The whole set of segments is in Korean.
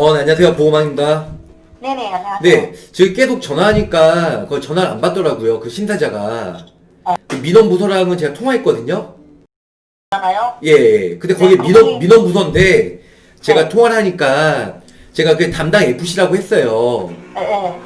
어, 네, 안녕하세요. 보호망입니다. 네네, 안녕하세요. 네, 지금 계속 전화하니까 그 전화를 안 받더라고요. 그 심사자가. 그 민원부서랑은 제가 통화했거든요. 잖아요. 예, 예. 근데 거기 네, 민원, 거기- 민원부서인데 제가 네. 통화를 하니까 제가 그 담당 FC라고 했어요. 예,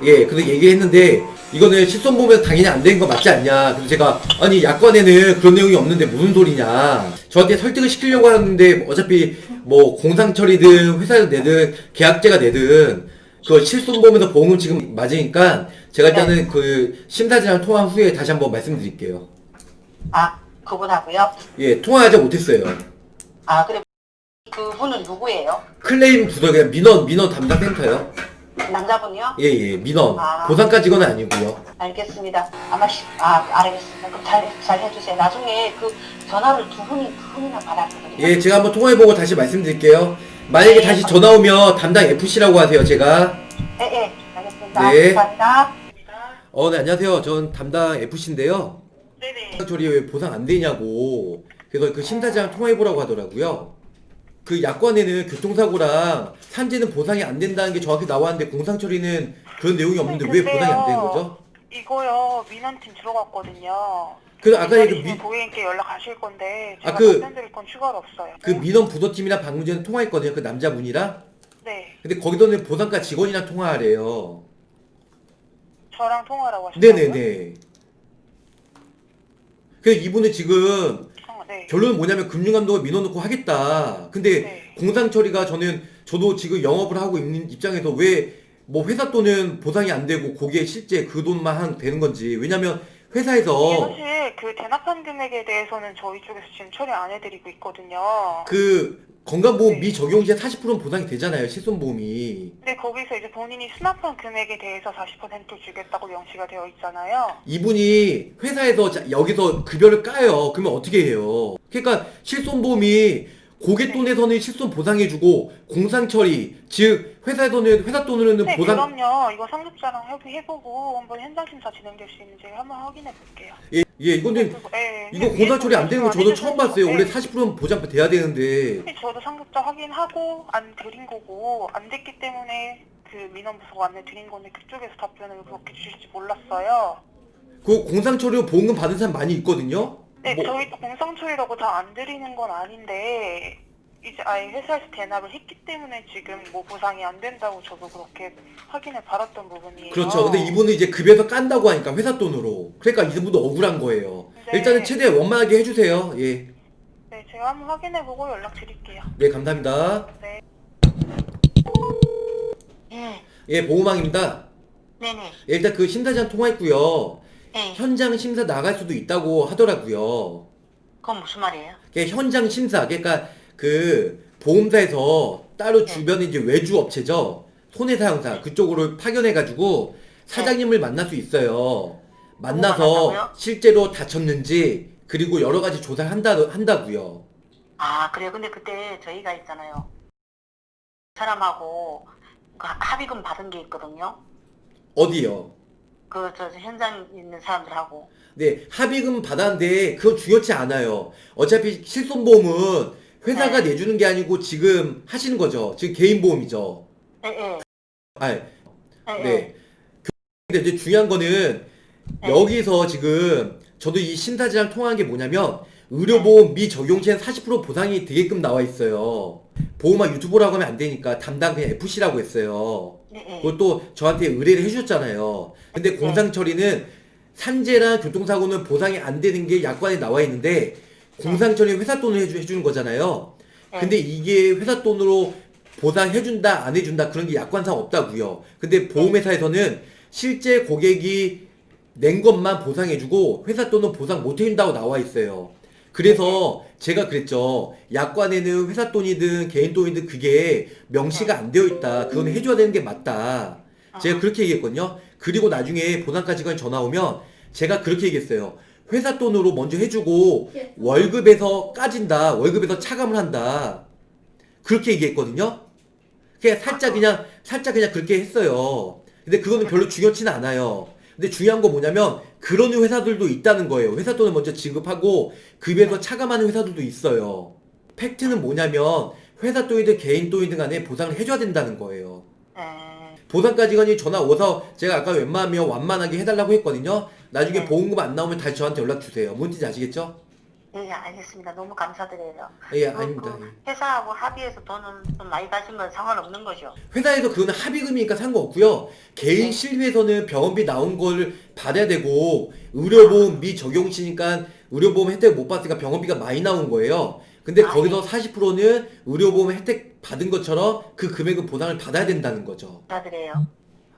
예. 예, 근데 얘기했는데 이거는 실손 보험에서 당연히 안 되는 거 맞지 않냐. 그래서 제가 아니 약관에는 그런 내용이 없는데 무슨 소리냐. 저한테 설득을 시키려고 하는데 어차피 뭐 공상처리든 회사에서 내든 계약제가 내든 그 실손보험에서 보험을 지금 맞으니까 제가 일단은 그 심사지랑 통화 후에 다시 한번 말씀드릴게요. 아, 그분하고요? 예, 통화하지 못했어요. 아, 그래. 그분은 누구예요? 클레임 부서 그냥 민원 민원 담당 센터요. 남자분이요? 예, 예, 민원 아. 보상까지는 아니고요. 알겠습니다. 아마, 시, 아, 알겠습니다. 그럼 잘, 잘 해주세요. 나중에 그 전화를 두 분이, 두 분이나 받았거든요. 예, 제가 한번 통화해보고 다시 말씀드릴게요. 만약에 네, 다시 전화 오면 담당 FC라고 하세요, 제가. 예, 예. 알겠습니다. 네. 감사합니다. 어, 네, 안녕하세요. 전 담당 FC인데요. 네네. 저리 왜 보상 안 되냐고. 그래서 그 심사장 통화해보라고 하더라고요. 그 약관에는 교통사고랑 산재는 보상이 안 된다는 게 정확히 나왔는데 공상 처리는 그런 내용이 없는데 왜 보상이 안 되는 거죠? 이거요 민원팀 들어갔거든요. 그래서 아까 그 미- 고객님께 연락하실 건데 아, 제가 그- 답변드릴 건 추가로 없어요. 그 민원 부서팀이랑 방금 전에 통화했거든요. 그 남자분이랑. 네, 근데 거기서는 보상과 직원이랑 통화하래요. 저랑 통화라고 하셨다고요? 네네네. 그래서 이분은 지금 어, 네. 결론은 뭐냐면 금융감독을 민원 넣고 하겠다. 근데 네. 공상 처리가 저는 저도 지금 영업을 하고 있는 입장에서 왜 뭐 회사 돈은 보상이 안 되고 거기에 실제 그 돈만 한 되는 건지 왜냐면 회사에서 사실 그 대납한 금액에 대해서는 저희 쪽에서 지금 처리 안 해드리고 있거든요. 그 건강보험 네. 미적용 시에 40%는 보상이 되잖아요 실손보험이 근데 거기서 이제 본인이 수납한 금액에 대해서 40% 주겠다고 명시가 되어 있잖아요. 이분이 회사에서 자- 여기서 급여를 까요 그러면 어떻게 해요 그러니까 실손보험이 고객 돈에서는 실손 보상해주고 공상처리 즉 회사에서는 회사 돈으로는 네, 보상 그럼요. 이거 상급자랑 협의해 보고 한번 현장 심사 진행될 수 있는지 한번 확인해 볼게요. 예, 예 이거는 그리고, 예, 이거 위에 공상처리 안 되는 거 저도 처음 봤어요. 원래 네. 40%는 보장 돼야 되는데. 근데 저도 상급자 확인하고 안 드린 거고 안 됐기 때문에 그 민원 부서가 안내 드린 건데 그쪽에서 답변을 그렇게 주실지 몰랐어요. 그 공상 처리로 보험금 받은 사람 많이 있거든요. 네, 뭐- 저희도 공상 처리라고 다 안 드리는 건 아닌데 이제 아예 회사에서 대납을 했기 때문에 지금 뭐 보상이 안 된다고 저도 그렇게 확인을 받았던 부분이에요. 그렇죠. 근데 이분은 이제 급여에서 깐다고 하니까 회사 돈으로. 그러니까 이분도 억울한 거예요. 네. 일단은 최대한 원만하게 해주세요. 예. 네, 제가 한번 확인해 보고 연락 드릴게요. 네, 감사합니다. 네. 예. 예, 보호망입니다. 네네. 예, 일단 그 심사장 통화했고요. 예. 현장 심사 나갈 수도 있다고 하더라고요. 그건 무슨 말이에요? 그게 현장 심사, 그러니까 그 보험사에서 따로 네. 주변에 이제 외주 업체죠. 손해사용사 그쪽으로 파견해가지고 사장님을 만날 수 있어요. 만나서? 실제로 다쳤는지 그리고 여러 가지 조사를 한다 한다고요. 아, 그래요. 근데 그때 저희가 있잖아요. 사람하고 그 합의금 받은 게 있거든요. 어디요? 그, 저, 현장 있는 사람들하고. 네 합의금 받았는데 그건 중요치 않아요. 어차피 실손보험은 회사가 네. 내주는 게 아니고 지금 하시는 거죠. 지금 개인 보험이죠. 예, 예. 아, 예, 예. 네. 근데 이제 중요한 거는 네. 여기서 지금 저도 이 심사지랑 통화한 게 뭐냐면 의료보험 미적용 시엔 40% 보상이 되게끔 나와 있어요. 보험아 유튜브라고 하면 안 되니까 담당 그냥 FC라고 했어요. 그것도 저한테 의뢰를 해주셨잖아요. 근데 네. 공상 처리는 산재랑 교통사고는 보상이 안 되는 게 약관에 나와 있는데 공상처리는 회사 돈을 해주, 해주는 거잖아요. 네. 근데 이게 회사 돈으로 보상해준다 안 해준다 그런 게 약관상 없다고요. 근데 보험회사에서는 실제 고객이 낸 것만 보상해주고 회사 돈은 보상 못 해준다고 나와 있어요. 그래서 제가 그랬죠. 약관에는 회사 돈이든 개인 돈이든 그게 명시가 안 되어 있다. 그건 해줘야 되는 게 맞다. 제가 그렇게 얘기했거든요. 그리고 나중에 보상가 직원이 전화 오면 제가 그렇게 얘기했어요. 회사 돈으로 먼저 해주고 월급에서 까진다. 월급에서 차감을 한다. 그렇게 얘기했거든요. 그냥 살짝 그냥 살짝 그냥 그렇게 했어요. 근데 그거는 별로 중요치는 않아요. 근데 중요한 건 뭐냐면 그런 회사들도 있다는 거예요. 회사 돈을 먼저 지급하고 급여에서 차감하는 회사들도 있어요. 팩트는 뭐냐면 회사 돈이든 개인 돈이든 간에 보상을 해줘야 된다는 거예요. 음, 보상까지건이 전화 오서 제가 아까 웬만하면 완만하게 해달라고 했거든요. 나중에 네. 보험금 안 나오면 다시 저한테 연락 주세요. 뭔 뜻인지 아시겠죠? 예, 알겠습니다. 너무 감사드려요. 예, 그, 아닙니다. 그 회사하고 합의해서 돈은 좀 많이 가시면 상관없는 거죠. 회사에서 그거는 합의금이니까 상관없고요. 개인 네. 실비에서는 병원비 나온 걸 받아야 되고 의료보험 미적용시니까 의료보험 혜택 못 받으니까 병원비가 많이 나온 거예요. 근데 아, 거기서 40%는 의료보험 혜택 받은 것처럼 그 금액은 보상을 받아야 된다는 거죠. 감사드려요.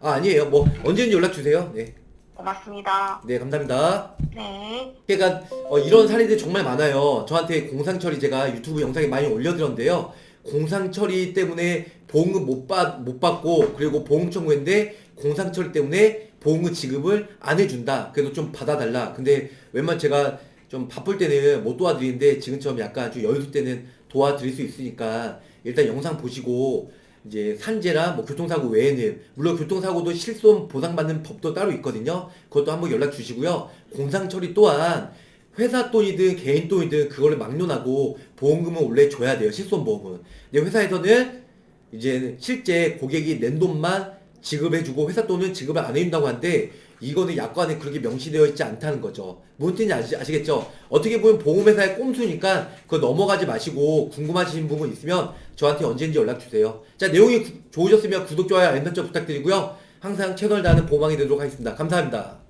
아 아니에요. 뭐 언제든지 연락 주세요. 네, 고맙습니다. 네 감사합니다. 네. 그러니까 어, 이런 사례들이 정말 많아요. 저한테 공상처리 제가 유튜브 영상에 많이 올려드렸는데요. 공상처리 때문에 보험금 못, 받, 못 받고 그리고 보험 청구했는데 공상처리 때문에 보험금 지급을 안 해준다. 그래도 좀 받아달라. 근데 웬만 제가 좀 바쁠 때는 못 도와드리는데 지금처럼 약간 좀 여유 있을 때는 도와드릴 수 있으니까 일단 영상 보시고 이제 산재나 뭐 교통사고 외에는 물론 교통사고도 실손 보상받는 법도 따로 있거든요. 그것도 한번 연락 주시고요. 공상처리 또한 회사 돈이든 개인 돈이든 그거를 막론하고 보험금은 원래 줘야 돼요. 실손보험은. 근데 회사에서는 이제 실제 고객이 낸 돈만 지급해주고 회사 돈은 지급을 안 해준다고 하는데 이거는 약관에 그렇게 명시되어 있지 않다는 거죠. 뭔 뜻인지 아시, 아시겠죠? 어떻게 보면 보험회사의 꼼수니까 그거 넘어가지 마시고 궁금하신 부분 있으면 저한테 언제든지 연락 주세요. 자 내용이 구- 좋으셨으면 구독, 좋아요, 알림 설정 부탁드리고요. 항상 채널 다는 보망이 되도록 하겠습니다. 감사합니다.